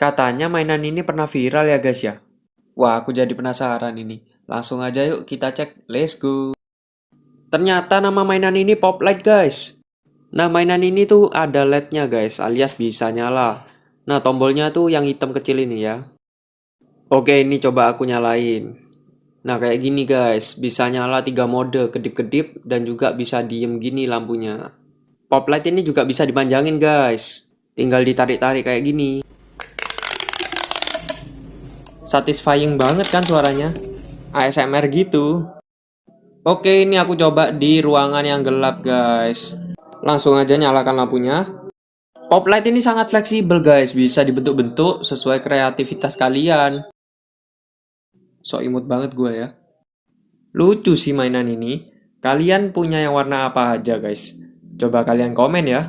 Katanya mainan ini pernah viral ya guys ya. Wah, aku jadi penasaran ini. Langsung aja yuk kita cek. Let's go. Ternyata nama mainan ini Pop Light guys. Nah, mainan ini tuh ada LED-nya guys, alias bisa nyala. Nah, tombolnya tuh yang hitam kecil ini ya. Oke, ini coba aku nyalain. Nah, kayak gini guys, bisa nyala tiga mode, kedip-kedip dan juga bisa diem gini lampunya. Pop light ini juga bisa dipanjangin guys. Tinggal ditarik-tarik kayak gini. Satisfying banget kan suaranya? ASMR gitu. Oke, ini aku coba di ruangan yang gelap guys. Langsung aja nyalakan lampunya. Pop light ini sangat fleksibel guys, bisa dibentuk-bentuk sesuai kreativitas kalian. So imut banget gue ya. Lucu sih mainan ini. Kalian punya yang warna apa aja guys? Coba kalian komen ya.